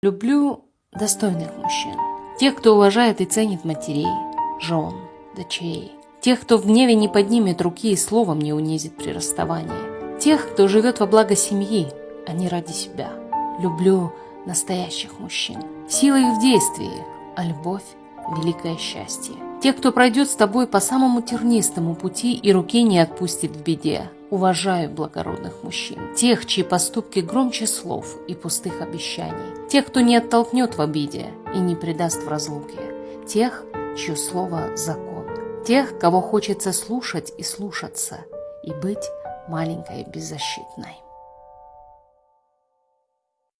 Люблю достойных мужчин. Тех, кто уважает и ценит матерей, жен, дочерей. Тех, кто в гневе не поднимет руки и словом не унизит при расставании. Тех, кто живет во благо семьи, а не ради себя. Люблю настоящих мужчин. Сила их в действии, а любовь – великое счастье. Тех, кто пройдет с тобой по самому тернистому пути и руки не отпустит в беде. Уважаю благородных мужчин, тех, чьи поступки громче слов и пустых обещаний, тех, кто не оттолкнет в обиде и не предаст в разлуке, тех, чье слово – закон, тех, кого хочется слушать и слушаться, и быть маленькой беззащитной.